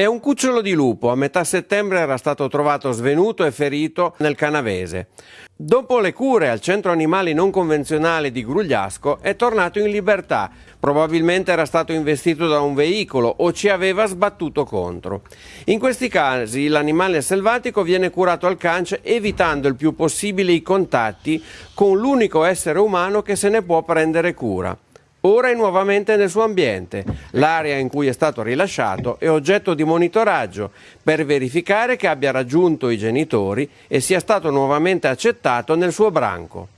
È un cucciolo di lupo, a metà settembre era stato trovato svenuto e ferito nel Canavese. Dopo le cure al centro animali non convenzionale di Grugliasco è tornato in libertà, probabilmente era stato investito da un veicolo o ci aveva sbattuto contro. In questi casi l'animale selvatico viene curato al cance evitando il più possibile i contatti con l'unico essere umano che se ne può prendere cura. Ora è nuovamente nel suo ambiente. L'area in cui è stato rilasciato è oggetto di monitoraggio per verificare che abbia raggiunto i genitori e sia stato nuovamente accettato nel suo branco.